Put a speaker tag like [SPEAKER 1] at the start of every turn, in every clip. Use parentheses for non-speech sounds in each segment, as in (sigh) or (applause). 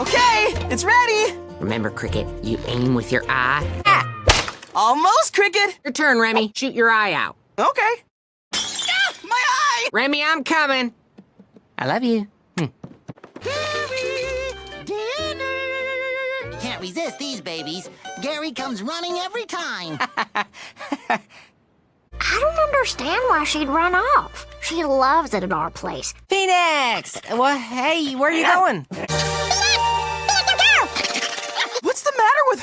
[SPEAKER 1] Okay, it's ready.
[SPEAKER 2] Remember, Cricket, you aim with your eye. Ah!
[SPEAKER 1] Almost, Cricket.
[SPEAKER 2] Your turn, Remy. Shoot your eye out.
[SPEAKER 1] Okay. Ah, my eye!
[SPEAKER 2] Remy, I'm coming. I love you. Hm.
[SPEAKER 3] Dinner! Can't resist these babies. Gary comes running every time. (laughs)
[SPEAKER 4] I don't understand why she'd run off. She loves it at our place.
[SPEAKER 2] Phoenix! Well, hey, where are you (laughs) going?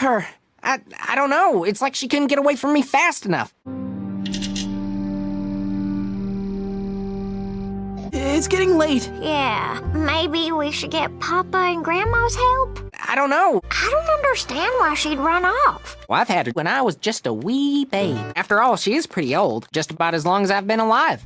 [SPEAKER 1] Her?
[SPEAKER 2] I, I don't know. It's like she couldn't get away from me fast enough.
[SPEAKER 1] It's getting late.
[SPEAKER 4] Yeah, maybe we should get Papa and Grandma's help?
[SPEAKER 2] I don't know.
[SPEAKER 4] I don't understand why she'd run off.
[SPEAKER 2] Well, I've had her when I was just a wee babe. After all, she is pretty old, just about as long as I've been alive.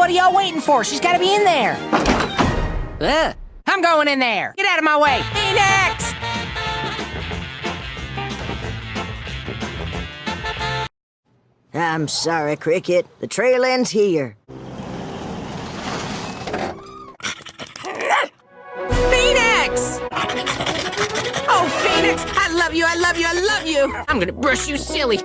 [SPEAKER 2] What are y'all waiting for? She's gotta be in there. Ugh. I'm going in there. Get out of my way. Phoenix!
[SPEAKER 5] I'm sorry, Cricket. The trail ends here.
[SPEAKER 2] Phoenix! Oh, Phoenix! I love you, I love you, I love you! I'm gonna brush you silly.